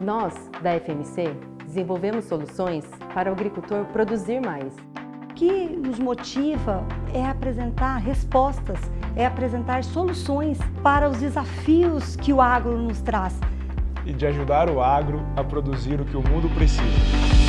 Nós, da FMC, desenvolvemos soluções para o agricultor produzir mais. O que nos motiva é apresentar respostas, é apresentar soluções para os desafios que o agro nos traz. E de ajudar o agro a produzir o que o mundo precisa.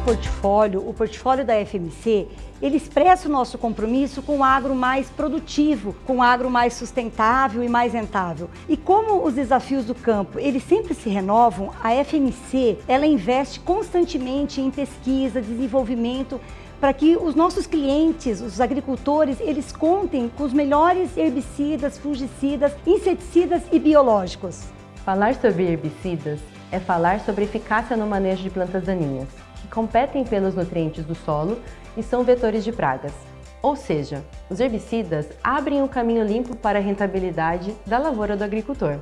Portfólio, o portfólio da FMC, ele expressa o nosso compromisso com o agro mais produtivo, com o agro mais sustentável e mais rentável. E como os desafios do campo, eles sempre se renovam, a FMC, ela investe constantemente em pesquisa, desenvolvimento, para que os nossos clientes, os agricultores, eles contem com os melhores herbicidas, fungicidas, inseticidas e biológicos. Falar sobre herbicidas é falar sobre eficácia no manejo de plantas daninhas que competem pelos nutrientes do solo e são vetores de pragas. Ou seja, os herbicidas abrem um caminho limpo para a rentabilidade da lavoura do agricultor.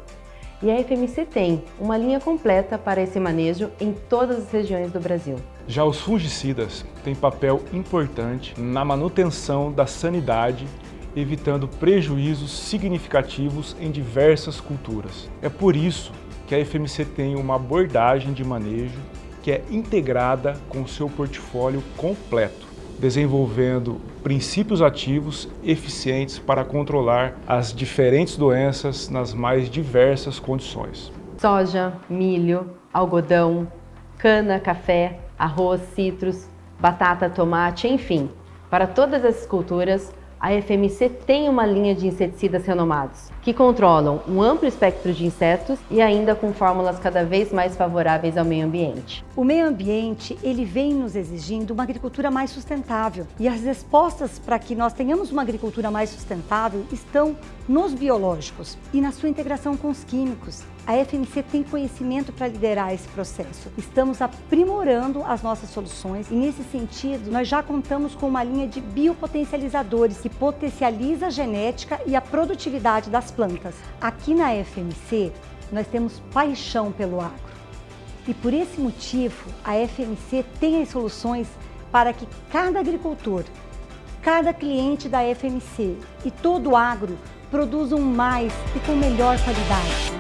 E a FMC tem uma linha completa para esse manejo em todas as regiões do Brasil. Já os fungicidas têm papel importante na manutenção da sanidade, evitando prejuízos significativos em diversas culturas. É por isso que a FMC tem uma abordagem de manejo que é integrada com seu portfólio completo, desenvolvendo princípios ativos eficientes para controlar as diferentes doenças nas mais diversas condições. Soja, milho, algodão, cana, café, arroz, citros, batata, tomate, enfim, para todas essas culturas, a FMC tem uma linha de inseticidas renomados, que controlam um amplo espectro de insetos e ainda com fórmulas cada vez mais favoráveis ao meio ambiente. O meio ambiente ele vem nos exigindo uma agricultura mais sustentável e as respostas para que nós tenhamos uma agricultura mais sustentável estão nos biológicos e na sua integração com os químicos. A FMC tem conhecimento para liderar esse processo. Estamos aprimorando as nossas soluções e, nesse sentido, nós já contamos com uma linha de biopotencializadores que potencializa a genética e a produtividade das plantas. Aqui na FMC, nós temos paixão pelo agro. E por esse motivo, a FMC tem as soluções para que cada agricultor, cada cliente da FMC e todo o agro produzam mais e com melhor qualidade.